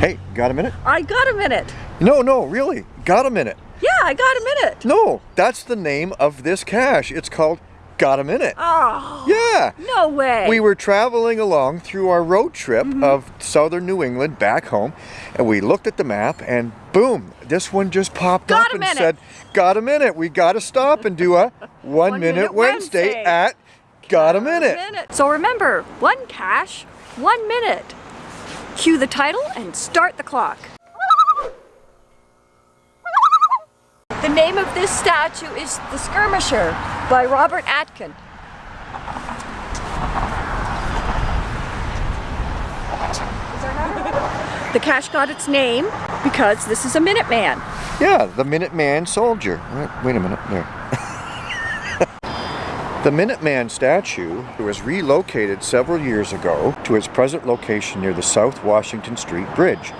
Hey, got a minute? I got a minute. No, no, really. Got a minute. Yeah, I got a minute. No, that's the name of this cache. It's called Got a Minute. Oh, Yeah. no way. We were traveling along through our road trip Mm-hmm. of southern New England back home, and we looked at the map, and boom, this one just popped Got up and minute. said, Got a minute. We got to stop and do a one, One minute, Minute Wednesday, Wednesday. at Got a minute. minute. So remember, one cache, one minute. Cue the title and start the clock. The name of this statue is The Skirmisher by Robert Atkin. The cache got its name because this is a Minuteman. Yeah, the Minuteman soldier. Wait, wait a minute, there. The Minuteman statue was relocated several years ago to its present location near the South Washington Street Bridge.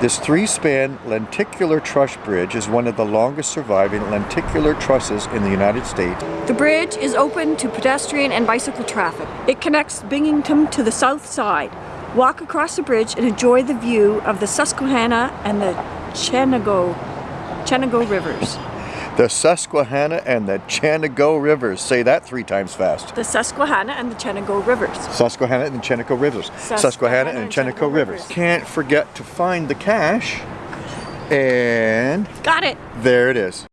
This three-span lenticular truss bridge is one of the longest surviving lenticular trusses in the United States. The bridge is open to pedestrian and bicycle traffic. It connects Binghamton to the south side. Walk across the bridge and enjoy the view of the Susquehanna and the Chenango, Chenango rivers. The Susquehanna and the Chenango rivers. Say that three times fast. The Susquehanna and the Chenango rivers. Susquehanna and the Chenango rivers. Susquehanna and Chenango rivers. Can't forget to find the cache. And Got it. there it is.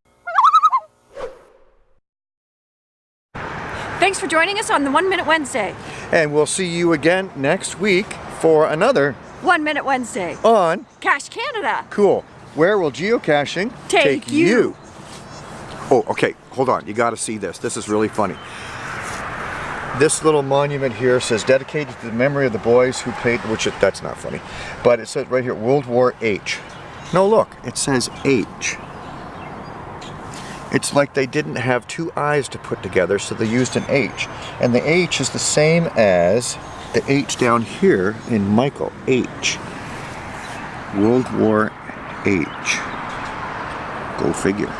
Thanks for joining us on the One Minute Wednesday. And we'll see you again next week for another One Minute Wednesday. on Cache Canada. Cool. Where will geocaching Take you? Oh, okay. Hold on. You got to see this. This is really funny. This little monument here says dedicated to the memory of the boys who played, which it, that's not funny, but it says right here World War H. No, look, it says H. It's like they didn't have two I's to put together, so they used an H. And the H is the same as the H down here in Michael. H. World War H. Go figure.